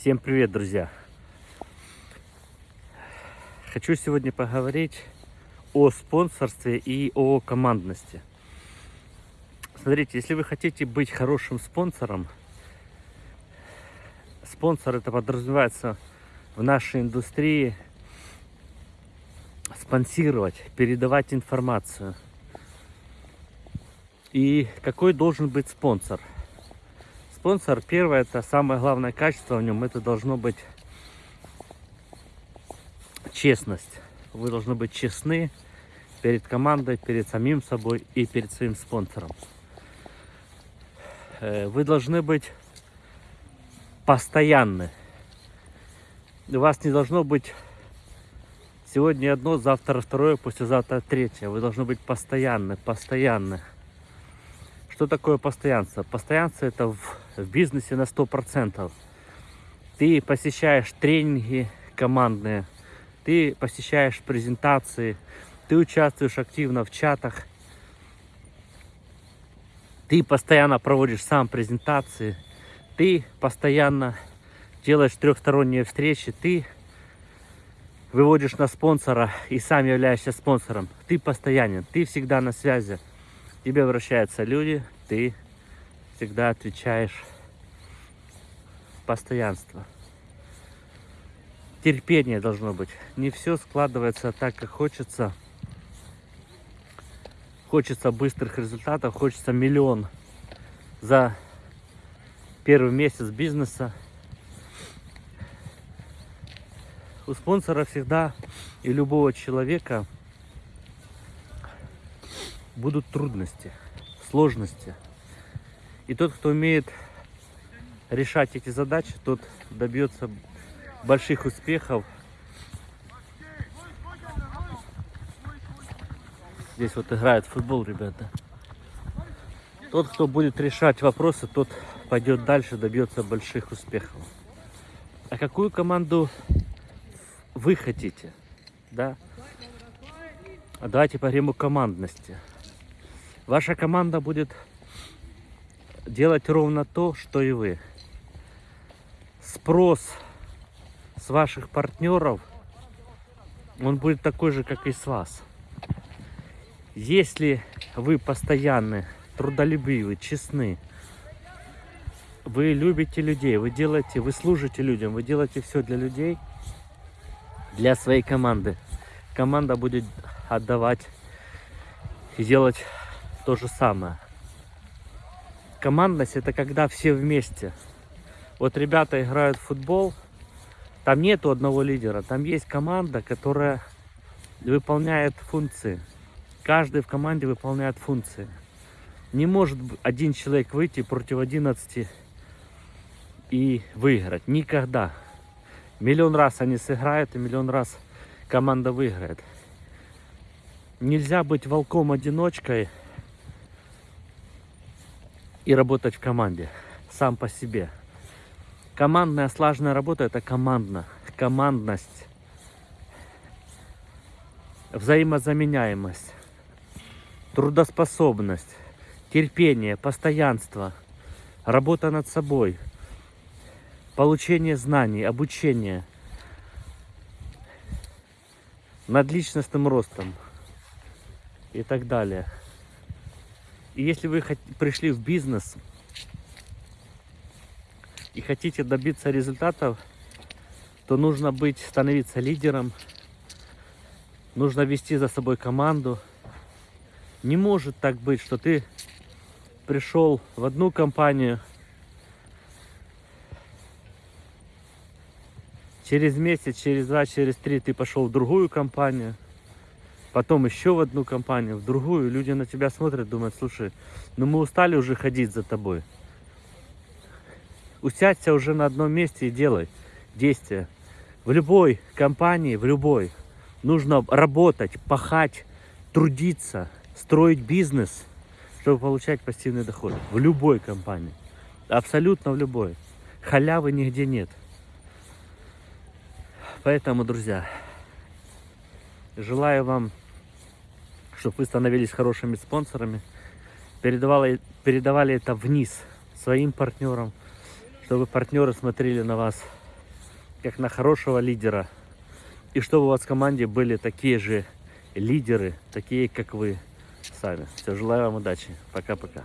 Всем привет, друзья! Хочу сегодня поговорить о спонсорстве и о командности. Смотрите, если вы хотите быть хорошим спонсором, спонсор это подразумевается в нашей индустрии спонсировать, передавать информацию. И какой должен быть спонсор? Спонсор, первое, это самое главное качество в нем, это должно быть честность. Вы должны быть честны перед командой, перед самим собой и перед своим спонсором. Э, вы должны быть постоянны. У вас не должно быть сегодня одно, завтра второе, послезавтра третье. Вы должны быть постоянны, постоянны. Что такое постоянство? Постоянство это в, в бизнесе на 100%. Ты посещаешь тренинги командные, ты посещаешь презентации, ты участвуешь активно в чатах, ты постоянно проводишь сам презентации, ты постоянно делаешь трехсторонние встречи, ты выводишь на спонсора и сам являешься спонсором. Ты постоянен, ты всегда на связи тебе обращаются люди, ты всегда отвечаешь постоянство. Терпение должно быть. Не все складывается так, как хочется. Хочется быстрых результатов, хочется миллион за первый месяц бизнеса. У спонсора всегда и любого человека будут трудности, сложности. И тот, кто умеет решать эти задачи, тот добьется больших успехов. Здесь вот играет футбол, ребята. Тот, кто будет решать вопросы, тот пойдет дальше, добьется больших успехов. А какую команду вы хотите? Да? А давайте поговорим о командности. Ваша команда будет делать ровно то, что и вы. Спрос с ваших партнеров, он будет такой же, как и с вас. Если вы постоянны, трудолюбивы, честны, вы любите людей, вы делаете, вы служите людям, вы делаете все для людей, для своей команды. Команда будет отдавать и делать то же самое. Командность это когда все вместе. Вот ребята играют в футбол, там нету одного лидера, там есть команда, которая выполняет функции. Каждый в команде выполняет функции. Не может один человек выйти против 11 и выиграть. Никогда. Миллион раз они сыграют, и миллион раз команда выиграет. Нельзя быть волком-одиночкой и работать в команде сам по себе. Командная слаженная работа это командно, командность, взаимозаменяемость, трудоспособность, терпение, постоянство, работа над собой, получение знаний, обучение, над личностным ростом и так далее. Если вы пришли в бизнес и хотите добиться результатов, то нужно быть, становиться лидером, нужно вести за собой команду. Не может так быть, что ты пришел в одну компанию, через месяц, через два, через три ты пошел в другую компанию, потом еще в одну компанию, в другую. Люди на тебя смотрят, думают, слушай, ну мы устали уже ходить за тобой. Усядься уже на одном месте и делай действия. В любой компании, в любой, нужно работать, пахать, трудиться, строить бизнес, чтобы получать пассивный доход. В любой компании. Абсолютно в любой. Халявы нигде нет. Поэтому, друзья, желаю вам чтобы вы становились хорошими спонсорами, передавали, передавали это вниз своим партнерам, чтобы партнеры смотрели на вас как на хорошего лидера. И чтобы у вас в команде были такие же лидеры, такие как вы сами. Все, желаю вам удачи. Пока-пока.